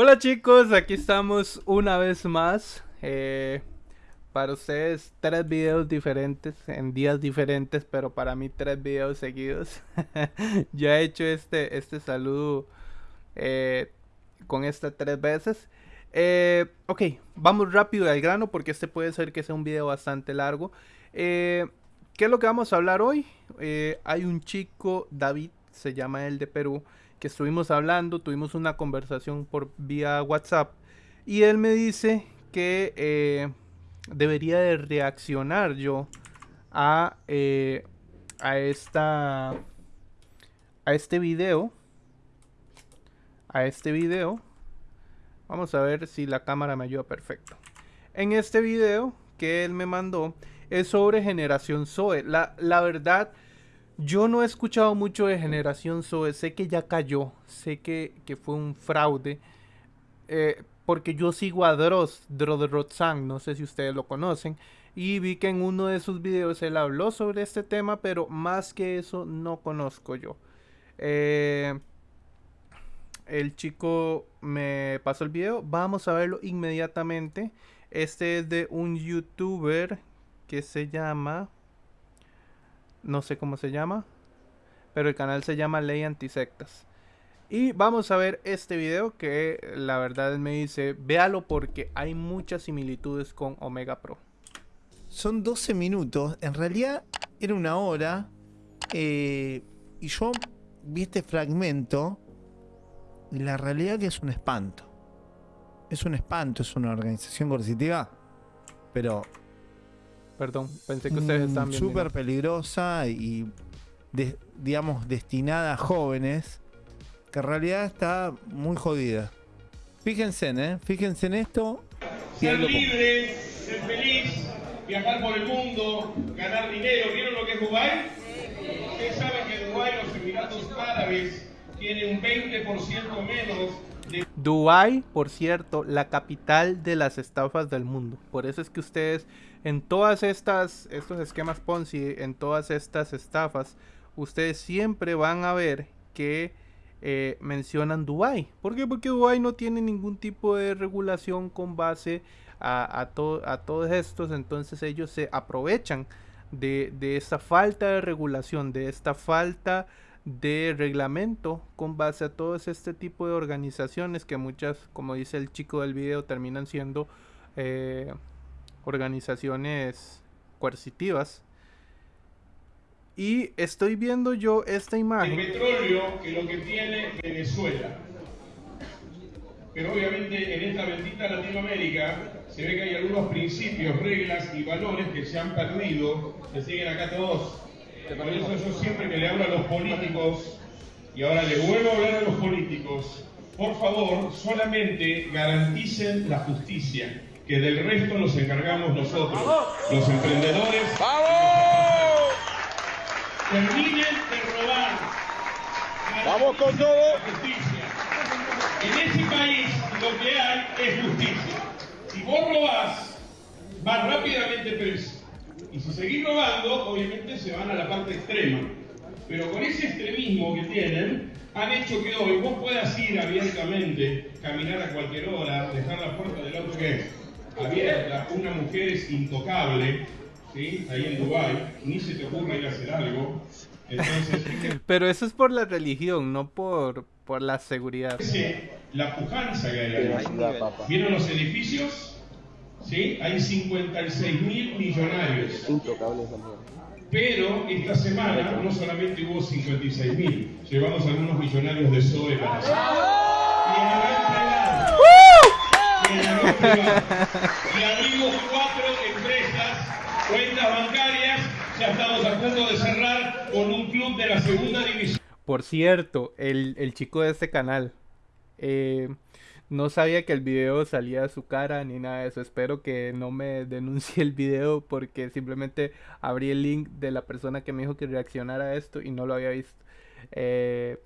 Hola chicos, aquí estamos una vez más. Eh, para ustedes tres videos diferentes en días diferentes, pero para mí tres videos seguidos. ya he hecho este, este saludo eh, con estas tres veces. Eh, ok, vamos rápido al grano porque este puede ser que sea un video bastante largo. ¿Qué es lo que vamos a hablar hoy? hay un chico, David, se llama él de Perú, que estuvimos hablando, tuvimos una conversación por vía WhatsApp y él me dice que eh, debería de reaccionar yo a, eh, a esta a este video a este video. Vamos a ver si la cámara me ayuda perfecto. En este video que él me mandó es sobre generación Zoe. La, la verdad yo no he escuchado mucho de Generación Zoe, sé que ya cayó, sé que, fue un fraude, eh, porque yo sigo a Dross, Rotzang, no sé si ustedes lo conocen, y vi que en uno de sus videos él habló sobre este tema, pero más que eso no conozco yo. Eh, el chico me pasó el video, vamos a verlo inmediatamente. Este es de un youtuber que se llama no sé cómo se llama, pero el canal se llama Ley Antisectas. Y vamos a ver este video que la verdad me dice, véalo porque hay muchas similitudes con Omega Pro. Son 12 minutos, en realidad era una hora, eh, y yo vi este fragmento, y la realidad que es un espanto. Es un espanto, es una organización coercitiva, pero Perdón, pensé que ustedes estaban viendo. Súper peligrosa y, digamos, destinada a jóvenes, que en realidad está muy jodida. Fíjense, ¿eh? Fíjense en esto. Ser libre, ser feliz, viajar por el mundo, ganar dinero. ¿Vieron lo que es Dubái? Ustedes saben que Dubái, los Emiratos Árabes, tiene un 20% menos de... Dubái, por cierto, la capital de las estafas del mundo. Por eso es que ustedes en todas estas, estos esquemas Ponzi, en todas estas estafas, ustedes siempre van a ver que eh, mencionan Dubai. ¿Por qué? Porque Dubai no tiene ningún tipo de regulación con base a, a, a todos estos, entonces ellos se aprovechan de, de esta falta de regulación, de esta falta de reglamento con base a todo este tipo de organizaciones que muchas, como dice el chico del video, terminan siendo eh, organizaciones coercitivas. Y estoy viendo yo esta imagen. El petróleo que lo que tiene Venezuela. Pero obviamente en esta bendita Latinoamérica se ve que hay algunos principios, reglas y valores que se han perdido, que siguen acá todos. Por eso yo siempre que le hablo a los políticos, y ahora le vuelvo a hablar a los políticos, por favor, solamente garanticen la justicia que del resto nos encargamos nosotros, los emprendedores. ¡Vamos! Terminen de robar. ¡Vamos con todo! Justicia. En ese país lo que hay es justicia. Si vos robás, vas rápidamente preso. Y si seguís robando, obviamente se van a la parte extrema. Pero con ese extremismo que tienen, han hecho que hoy vos puedas ir abiertamente, caminar a cualquier hora, dejar la puerta del auto que abierta, una mujer es intocable, ¿sí? ahí en Dubái, ni se te ocurre ir a hacer algo. Entonces, Pero eso es por la religión, no por, por la seguridad. La pujanza que hay ahí. ¿Vieron los edificios? ¿Sí? Hay 56 mil millonarios. Intocables Pero esta semana no solamente hubo 56 mil, llevamos algunos millonarios de SOE para y abrimos cuatro empresas, cuentas bancarias, ya estamos a de cerrar con un club de la segunda división. Por cierto, el, el chico de este canal, eh, no sabía que el video salía de su cara ni nada de eso. Espero que no me denuncie el video porque simplemente abrí el link de la persona que me dijo que reaccionara a esto y no lo había visto. Eh,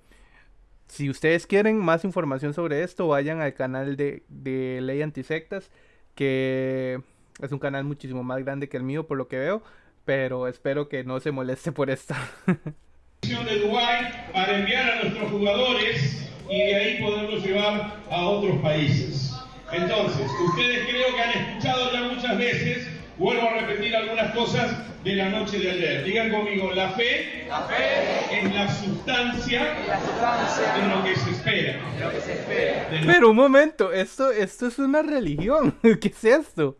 si ustedes quieren más información sobre esto, vayan al canal de, de Ley Antisectas, que es un canal muchísimo más grande que el mío por lo que veo, pero espero que no se moleste por esto. de Dubai para enviar a nuestros jugadores y de ahí poderlo llevar a otros países. Entonces, ustedes creo que han escuchado ya muchas veces, vuelvo a repetir algunas cosas de la noche de ayer. Digan conmigo, la fe, La fe es la sustancia la sustancia de lo que se espera. de lo que se espera. Pero un momento, esto, esto es una religión. ¿Qué es esto?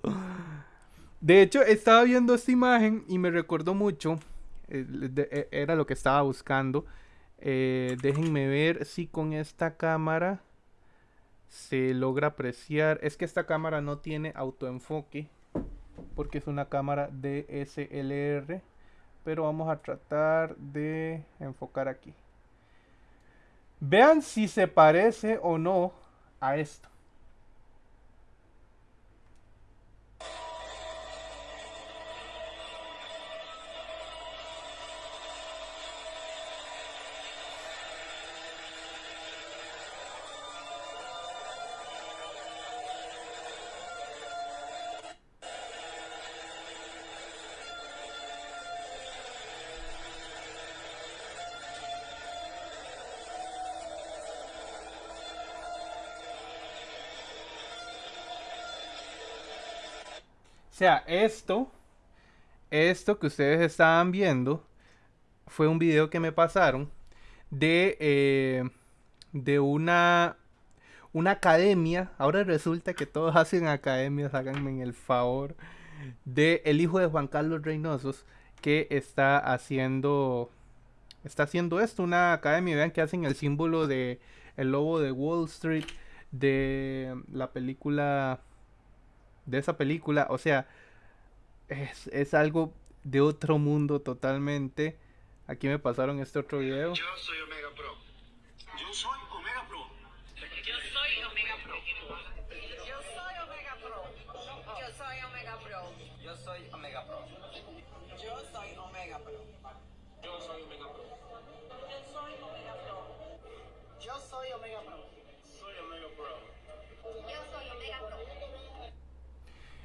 De hecho, estaba viendo esta imagen y me recordó mucho. eh, eh, era lo que estaba buscando. Eh, déjenme ver si con esta cámara se logra apreciar. Es que esta cámara no tiene autoenfoque. Porque es una cámara DSLR. Pero vamos a tratar de enfocar aquí. Vean si se parece o no a esto. Sea, esto, esto que ustedes estaban viendo, fue un video que me pasaron de, eh, de una, una academia. Ahora resulta que todos hacen academias, háganme el favor. De el hijo de Juan Carlos Reynosos, que está haciendo, está haciendo esto, una academia. Vean que hacen el símbolo de el lobo de Wall Street, de la película de esa película. O sea, es, es algo de otro mundo totalmente. Aquí me pasaron este otro video. Yo soy Omega Pro. Yo soy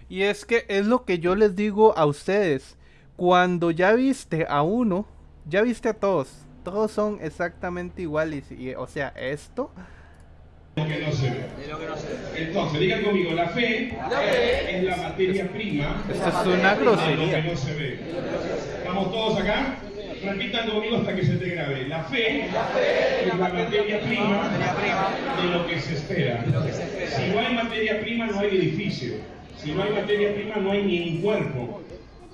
Y es que es lo que yo les digo a ustedes. Cuando ya viste a uno, ya viste a todos. Todos son exactamente iguales. Y, o sea, esto lo que no se ve. De lo que no se ve. Entonces, digan conmigo, la fe, La fe es la materia prima Esto es una lo grosería. que no se ve. ¿Estamos todos acá? Repitan conmigo hasta que se te grabe. La fe, es la materia prima, Materia prima de lo que se espera. de lo que se espera. Si no hay materia prima, no hay edificio. Si no hay materia prima, no hay ni un cuerpo.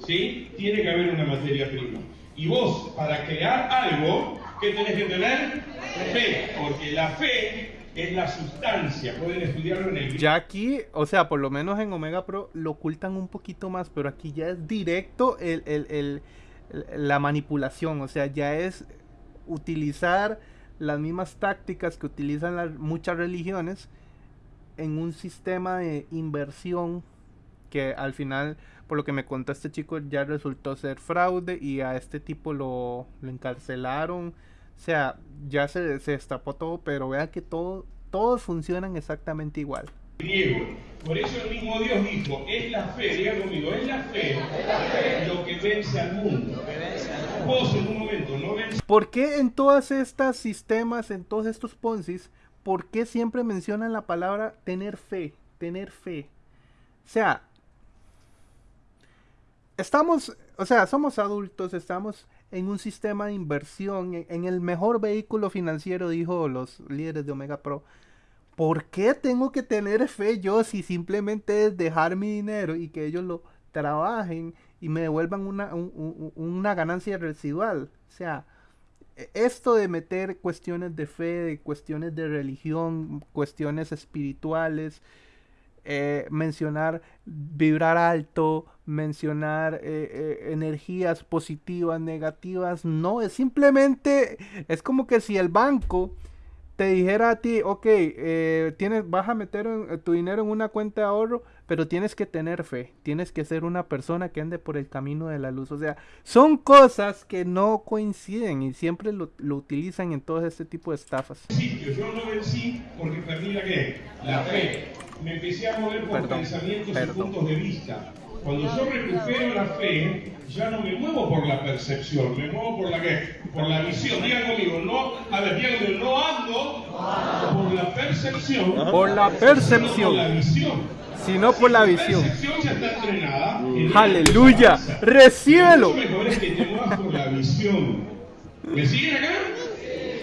¿Sí? Tiene que haber una materia prima. Y vos, para crear algo, ¿qué tenés que tener? Fe. Porque la fe es la sustancia. Pueden estudiarlo en el ya aquí, o sea, por lo menos en Omega Pro lo ocultan un poquito más. Pero aquí ya es directo el, el- el- la manipulación. O sea, ya es utilizar las mismas tácticas que utilizan las, muchas religiones en un sistema de inversión que al final, por lo que me contó este chico, ya resultó ser fraude y a este tipo lo, lo encarcelaron. O sea, ya se, se destapó todo, pero vean que todo, todos funcionan exactamente igual. griego. Por eso el mismo Dios dijo, es la fe, diga conmigo, es la fe lo que vence al mundo. Vos en un momento no vences ¿Por qué en todas estas sistemas, en todos estos Ponzis, por qué siempre mencionan la palabra tener fe? Tener fe. O sea, estamos, o sea, somos adultos, estamos en un sistema de inversión, en, en el mejor vehículo financiero, dijo los líderes de Omega Pro. ¿Por qué tengo que tener fe yo si simplemente es dejar mi dinero y que ellos lo trabajen y me devuelvan una, un- un- una ganancia residual? O sea, e- esto de meter cuestiones de fe, de cuestiones de religión, cuestiones espirituales, eh, mencionar vibrar alto, mencionar eh, eh, energías positivas, negativas, no, es simplemente, es como que si el banco te dijera a ti, ok, tienes, vas a meter tu dinero en una cuenta de ahorro, pero tienes que tener fe, tienes que ser una persona que ande por el camino de la luz. O sea, son cosas que no coinciden y siempre lo, lo utilizan en todo este tipo de estafas. sitio. Yo no vencí porque perdí la qué? La fe. Me empecé a mover por Perdón, pensamientos perdón. y puntos de vista. Cuando yo recupero la fe, ya no me muevo por la percepción, me muevo por la qué? Por la visión. Digan conmigo, no, a ver, digan conmigo, no ando por la percepción, Por la sino por la percepción, visión. sino por la La visión. percepción ya está entrenada. en Aleluya. Recíbelo. Lo mejor es que te muevas por la visión. ¿Me siguen acá?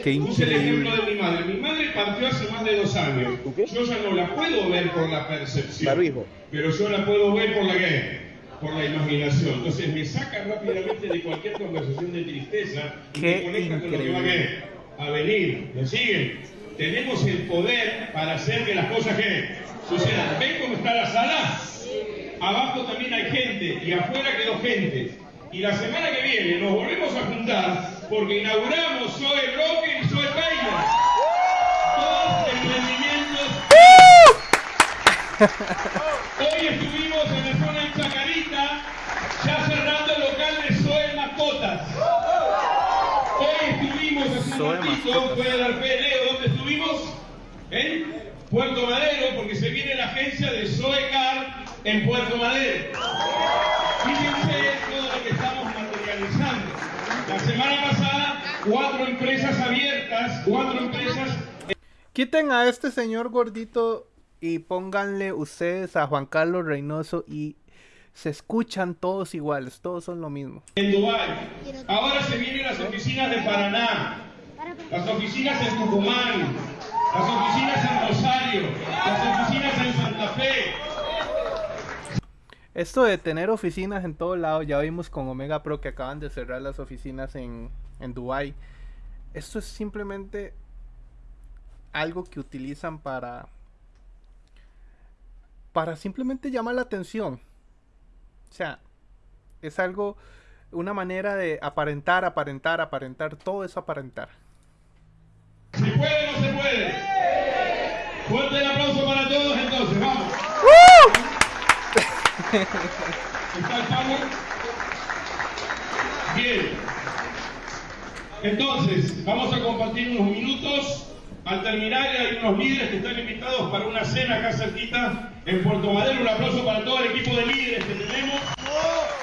Qué Puse el ejemplo increíble. de mi madre. Mi madre partió hace más de dos años. Yo ya no la puedo ver por la percepción. Pero yo la puedo ver por la qué? Por la imaginación. Entonces me saca rápidamente de cualquier conversación de tristeza y Qué me conecta con lo que va a, a venir. ¿Me siguen? Tenemos el poder para hacer que las cosas que sucedan. ¿Ven cómo está la sala? Abajo también hay gente y afuera quedó gente. Y la semana que viene nos volvemos a juntar porque inauguramos Zoe Rocker y Zoe Painter. Dos emprendimientos. Hoy estuvimos en la zona de Chacarita, ya cerrando el local de Zoe Mascotas. Hoy estuvimos hace un ratito, Mascotas. puede dar fe, Leo, ¿dónde estuvimos? En Puerto Madero, porque se viene la agencia de Zoe Car en Puerto Madero. Semana pasada, cuatro empresas abiertas, cuatro empresas Quiten a este señor gordito y pónganle ustedes a Juan Carlos Reynoso y se escuchan todos iguales, todos son lo mismo. en Dubái. Ahora se vienen las oficinas de Paraná, las oficinas en Tucumán, las oficinas en Rosario, las oficinas en. Esto de tener oficinas en todo lado, ya vimos con Omega Pro que acaban de cerrar las oficinas en, en Dubai. Esto es simplemente algo que utilizan para para simplemente llamar la atención. O sea, es algo una manera de aparentar, aparentar, aparentar, todo es aparentar. ¿Se puede no se puede? Fuerte el aplauso para todos entonces, vamos. ¿Está el power? Bien. Entonces, vamos a compartir unos minutos. Al terminar hay unos líderes que están invitados para una cena acá cerquita en Puerto Madero. Un aplauso para todo el equipo de líderes que tenemos.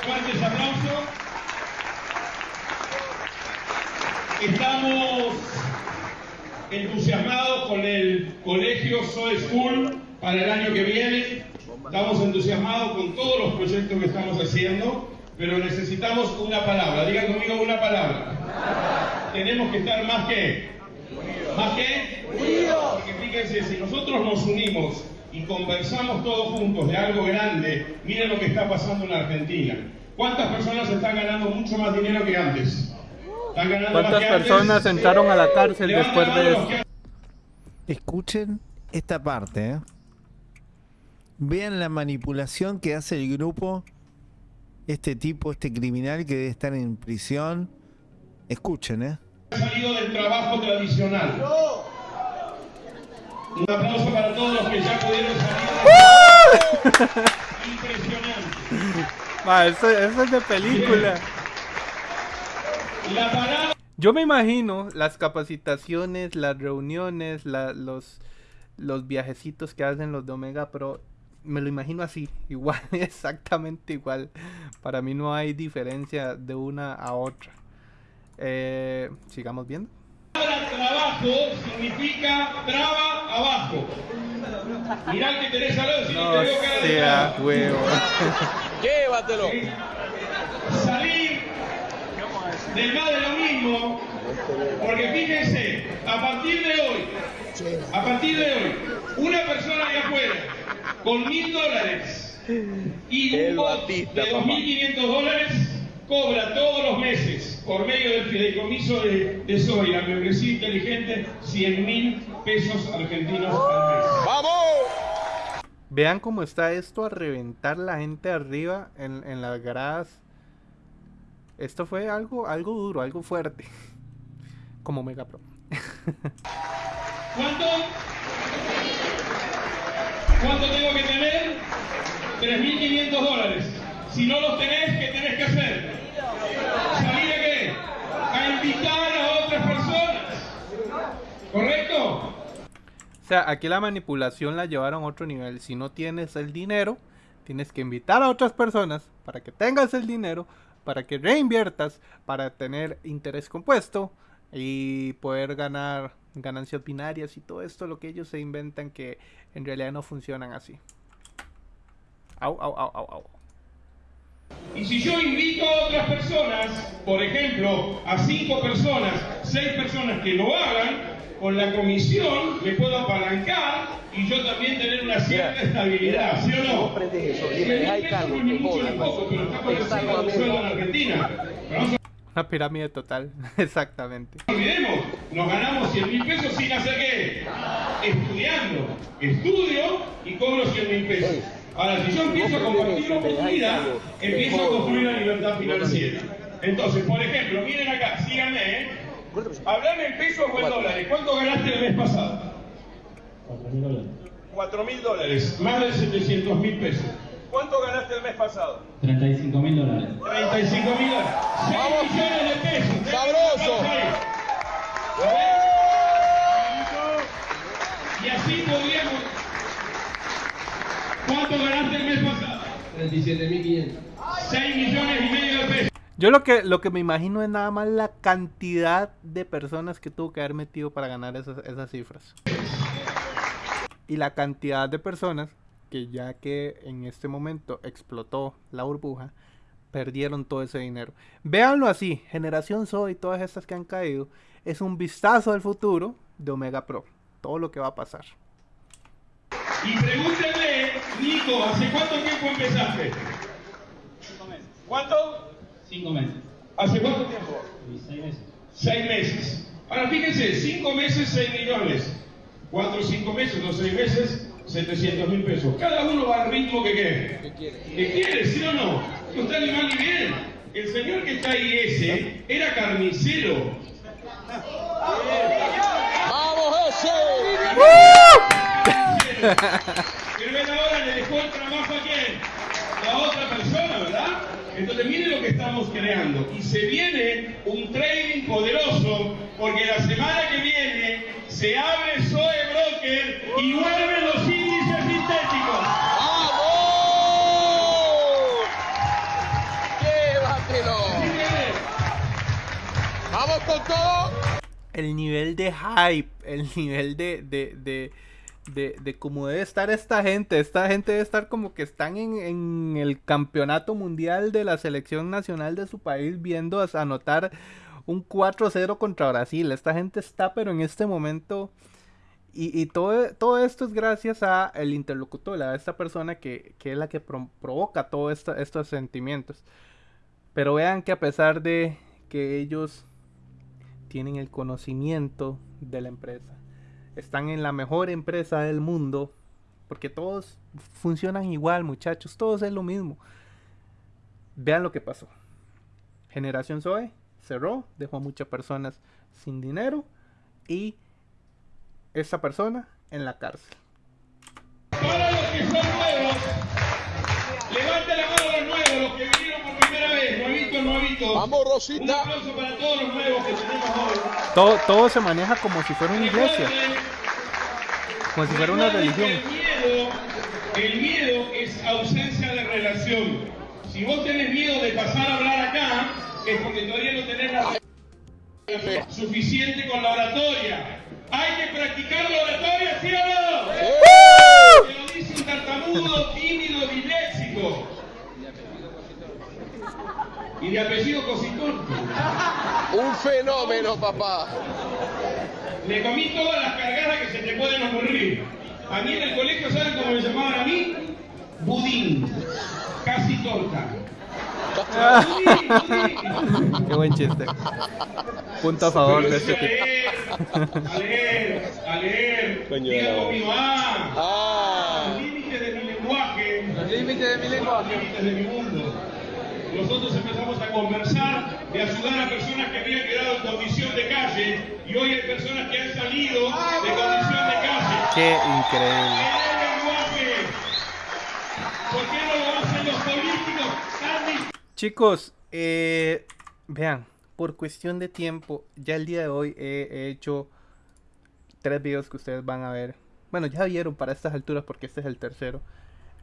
Fuertes aplausos. Estamos entusiasmados con el colegio Zoe School para el año que viene. Estamos entusiasmados con todos los proyectos que estamos haciendo, pero necesitamos una palabra. Digan conmigo una palabra. Tenemos que estar más que. ¿Más que? Porque fíjense, si nosotros nos unimos y conversamos todos juntos de algo grande, miren lo que está pasando en Argentina. ¿Cuántas personas están ganando mucho más dinero que antes? ¿Están ganando más ¿Cuántas que antes? personas entraron a la cárcel después de que Escuchen esta parte. ¿eh? Vean la manipulación que hace el grupo, este tipo, este criminal que debe estar en prisión. Escuchen, ¿eh? salido del trabajo tradicional. Un aplauso para todos los que ya pudieron salir. Impresionante. Ah, eso, eso es de película. La parada Yo me imagino las capacitaciones, las reuniones, la- los, los viajecitos que hacen los de Omega Pro. Me lo imagino así, igual, exactamente igual. Para mí no hay diferencia de una a otra. Eh, sigamos viendo. trabajo significa traba abajo. Mirá que tenés al lado si no, te veo cara de sea huevo. Llévatelo. salir del más de lo mismo, porque fíjense, a partir de hoy, a partir de hoy, una persona de afuera con mil dólares y un El bot Batista, de papá. 2.500 dólares cobra todos los meses por medio del fideicomiso de, de Soy, la membresía inteligente, 100 mil pesos argentinos al mes. ¡Vamos! Vean cómo está esto a reventar la gente arriba en, en las gradas. Esto fue algo, algo duro, algo fuerte. Como Omega Pro. ¿Cuánto? ¿Cuánto tengo que tener? 3.500 dólares. Si no los tenés, ¿qué tenés que hacer? ¿Salir a qué? A invitar a otras personas. ¿Correcto? O sea, aquí la manipulación la llevaron a otro nivel. Si no tienes el dinero, Tienes que invitar a otras personas para que tengas el dinero, para que reinviertas, para tener interés compuesto y poder ganar ganancias binarias y todo esto lo que ellos se inventan que en realidad no funcionan así. Au, au, au, au, au. Y si yo invito a otras personas, por ejemplo, a cinco personas, seis personas que lo hagan, con la comisión me puedo apalancar y yo también tener una cierta estabilidad, ¿sí o no? aprendes eso y Cien me mil dejas pesos cargo, no es ni te mucho ni jodas, poco, pero está por bien. sueldo en Argentina. Una pirámide total, exactamente. nos olvidemos, nos ganamos 100 mil pesos sin hacer qué? Estudiando. Estudio y cobro 100 mil pesos. Ahora, si yo empiezo a compartir la oportunidad, empiezo a construir la libertad financiera. Entonces, por ejemplo, miren acá, síganme, ¿eh? Hablame en pesos o en dólares. ¿Cuánto ganaste el mes pasado? 4 mil dólares. Más de 700 mil pesos. ¿Cuánto ganaste el mes pasado? 35 mil dólares. 35 mil dólares. 6 Vamos. millones de pesos. Sabroso. Y así podríamos. ¿Cuánto ganaste el mes pasado? 37.500. 6 millones y medio de pesos. Yo lo que, lo que me imagino es nada más la cantidad de personas que tuvo que haber metido para ganar esas, esas cifras. Y la cantidad de personas que ya que en este momento explotó la burbuja, perdieron todo ese dinero. Véanlo así, Generación Zoe y todas estas que han caído, es un vistazo al futuro de Omega Pro. Todo lo que va a pasar. Y pregúntenle, Nico, ¿hace cuánto tiempo empezaste? ¿Cuánto? 5 meses. ¿Hace cuánto tiempo? Y 6 meses. Seis meses. Ahora fíjense, cinco meses, 6 millones. Cuatro, cinco meses, o seis meses, 700 mil pesos. Cada uno va al ritmo que quiere. ¿Qué quiere? ¿Sí o no? No está ni mal ni bien. El señor que está ahí ese era carnicero. ¡Vamos ese! Pero él ahora le dejó el trabajo a quién? A otra persona, ¿verdad? Entonces miren lo que estamos creando. Y se viene un trading poderoso porque la semana que viene se abre Zoe Broker y vuelven los el nivel de hype, el nivel de, de, de, de, de cómo debe estar esta gente. Esta gente debe estar como que están en, en el campeonato mundial de la selección nacional de su país viendo a- anotar un 4-0 contra Brasil. Esta gente está, pero en este momento... Y, y todo, todo esto es gracias a el interlocutor, a esta persona que, que es la que pro- provoca todos estos sentimientos. Pero vean que a pesar de que ellos tienen el conocimiento de la empresa. Están en la mejor empresa del mundo. Porque todos funcionan igual, muchachos. Todos es lo mismo. Vean lo que pasó. Generación Zoe cerró, dejó a muchas personas sin dinero y esa persona en la cárcel. Para los que son nuevos, nuevos, los que vinieron por primera vez, nuevitos, nuevitos. ¡Vamos, Un Rosita! aplauso para todos los nuevos que tenemos hoy. Todo, todo se maneja como si fuera una iglesia, como si fuera una religión. El miedo, el miedo es ausencia de relación. Si vos tenés miedo de pasar a hablar acá, es porque todavía no tenés la relación suficiente con la oratoria. Hay que practicar la oratoria, ¿sí o no? Te lo dice un tartamudo, tímido, disléxico. Y de apellido Cositón. Un fenómeno, papá. Me comí todas las cargadas que se te pueden ocurrir. A mí en el colegio, ¿saben cómo me llamaban a mí? Budín. Casi torta. Budín, budín. Qué buen chiste. Punto a favor Pero de este a tipo. a leer, a leer. Coño Diga conmigo, ah, ¡Ah! los límites de mi lenguaje, Límite de mi lenguaje. límites de mi mundo. Nosotros empezamos a conversar, de ayudar a personas que habían quedado en condición de calle, y hoy hay personas que han salido de condición de calle. Qué increíble. ¿Por qué no lo hacen los políticos? Chicos, eh, vean, por cuestión de tiempo, ya el día de hoy he, he hecho tres videos que ustedes van a ver. Bueno, ya vieron para estas alturas porque este es el tercero.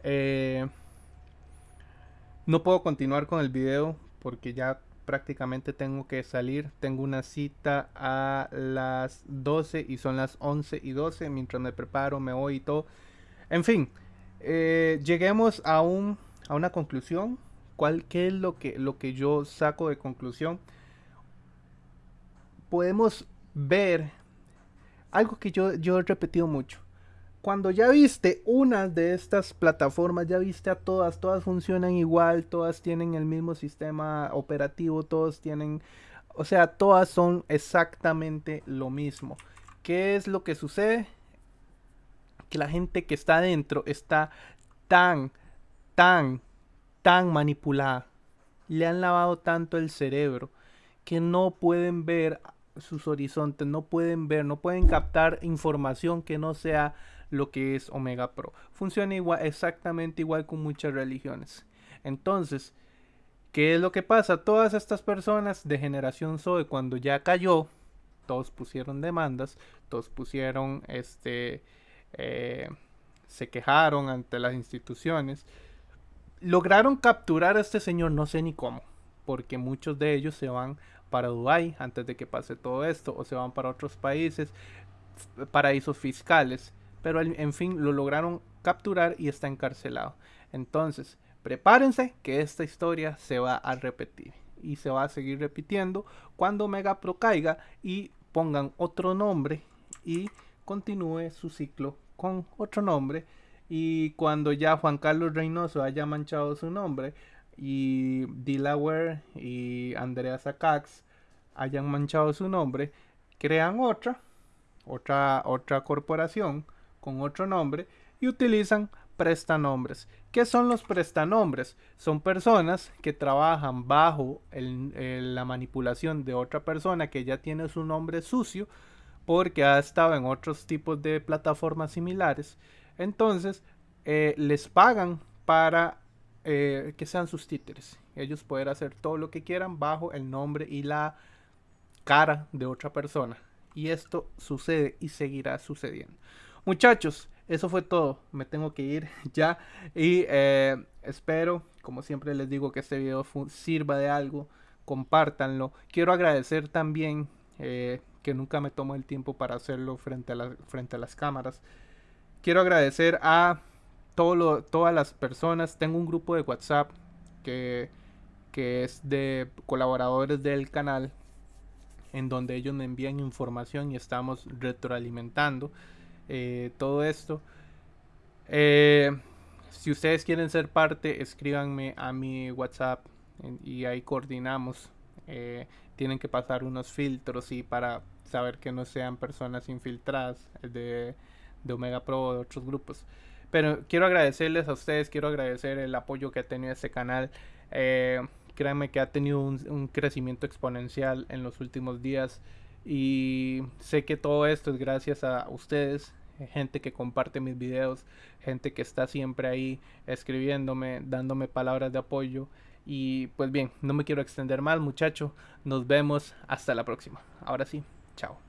Eh, No puedo continuar con el video porque ya prácticamente tengo que salir. Tengo una cita a las 12 y son las 11 y 12. Mientras me preparo, me voy y todo. En fin, eh, lleguemos a, un, a una conclusión. ¿Cuál, ¿Qué es lo que, lo que yo saco de conclusión? Podemos ver algo que yo, yo he repetido mucho. Cuando ya viste una de estas plataformas, ya viste a todas, todas funcionan igual, todas tienen el mismo sistema operativo, todos tienen, o sea, todas son exactamente lo mismo. ¿Qué es lo que sucede? Que la gente que está adentro está tan, tan, tan manipulada. Le han lavado tanto el cerebro que no pueden ver sus horizontes, no pueden ver, no pueden captar información que no sea lo que es Omega Pro. Funciona igual, exactamente igual con muchas religiones. Entonces, ¿qué es lo que pasa? Todas estas personas de generación Zoe, cuando ya cayó, todos pusieron demandas, todos pusieron, este, eh, se quejaron ante las instituciones, lograron capturar a este señor, no sé ni cómo, porque muchos de ellos se van para Dubái antes de que pase todo esto, o se van para otros países, paraísos fiscales pero en fin lo lograron capturar y está encarcelado. Entonces, prepárense que esta historia se va a repetir y se va a seguir repitiendo cuando Mega Pro caiga y pongan otro nombre y continúe su ciclo con otro nombre y cuando ya Juan Carlos Reynoso haya manchado su nombre y Delaware y Andrea Sacax hayan manchado su nombre, crean otra, otra, otra corporación con otro nombre y utilizan prestanombres. ¿Qué son los prestanombres? Son personas que trabajan bajo la manipulación de otra persona que ya tiene su nombre sucio porque ha estado en otros tipos de plataformas similares. Entonces eh, les pagan para eh, que sean sus títeres. Ellos pueden hacer todo lo que quieran bajo el nombre y la cara de otra persona. Y esto sucede y seguirá sucediendo. Muchachos, eso fue todo. Me tengo que ir ya. Y eh, espero, como siempre les digo, que este video sirva de algo. Compártanlo. Quiero agradecer también eh, que nunca me tomo el tiempo para hacerlo frente a, frente a las cámaras. Quiero agradecer a todas las personas. Tengo un grupo de WhatsApp que, que es de colaboradores del canal. En donde ellos me envían información y estamos retroalimentando. Eh, todo esto. Eh, si ustedes quieren ser parte, escríbanme a mi WhatsApp y ahí coordinamos. Eh, tienen que pasar unos filtros y para saber que no sean personas infiltradas de, Omega Pro o de otros grupos. Pero quiero agradecerles a ustedes, quiero agradecer el apoyo que ha tenido este canal. créanme que ha tenido un crecimiento exponencial en los últimos días. Y sé que todo esto es gracias a ustedes, gente que comparte mis videos, gente que está siempre ahí escribiéndome, dándome palabras de apoyo. Y pues bien, no me quiero extender más muchachos. Nos vemos hasta la próxima. Ahora sí, chao.